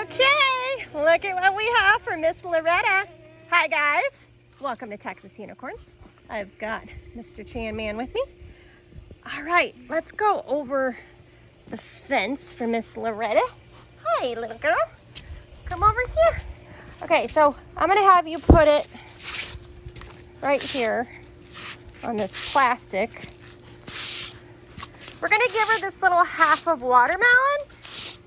Okay, look at what we have for Miss Loretta. Hi guys, welcome to Texas Unicorns. I've got Mr. Chan Man with me. All right, let's go over the fence for Miss Loretta. Hi, little girl. Come over here. Okay, so I'm gonna have you put it right here on this plastic. We're gonna give her this little half of watermelon.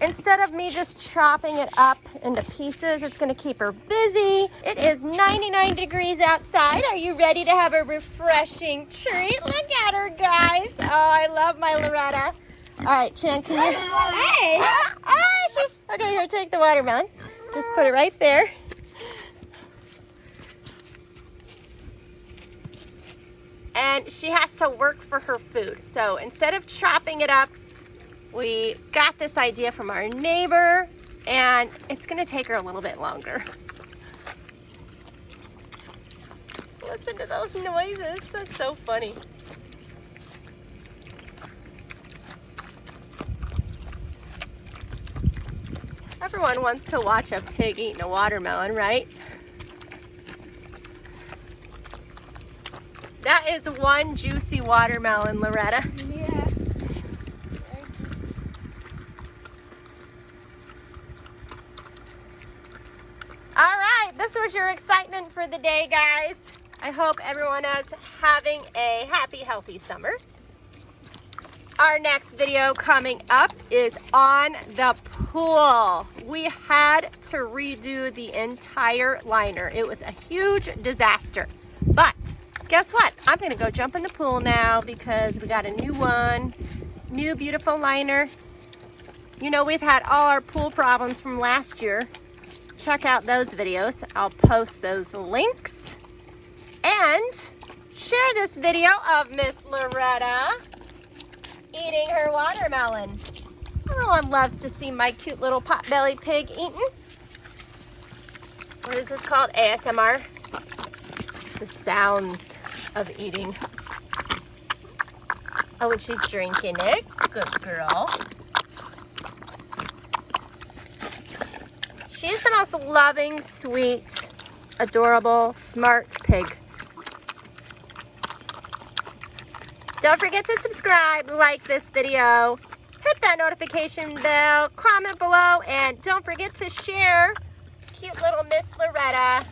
Instead of me just chopping it up into pieces, it's gonna keep her busy. It is 99 degrees outside. Are you ready to have a refreshing treat? Look at her, guys. Oh, I love my Loretta. All right, Chan, can you? Hey! Ah, she's, okay, here, take the watermelon. Just put it right there. And she has to work for her food. So instead of chopping it up, we got this idea from our neighbor and it's gonna take her a little bit longer. Listen to those noises, that's so funny. Everyone wants to watch a pig eating a watermelon, right? That is one juicy watermelon, Loretta. Yeah. All right, this was your excitement for the day, guys. I hope everyone is having a happy, healthy summer. Our next video coming up is on the pool. We had to redo the entire liner. It was a huge disaster, but guess what? I'm gonna go jump in the pool now because we got a new one, new beautiful liner. You know, we've had all our pool problems from last year. Check out those videos. I'll post those links. And share this video of Miss Loretta eating her watermelon. Oh, Everyone loves to see my cute little pot-bellied pig eating. What is this called? ASMR? The sounds of eating. Oh, and she's drinking it. Good girl. She's the most loving, sweet, adorable, smart pig. Don't forget to subscribe, like this video, hit that notification bell, comment below, and don't forget to share cute little Miss Loretta.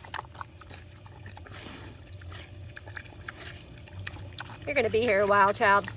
You're gonna be here a while, child.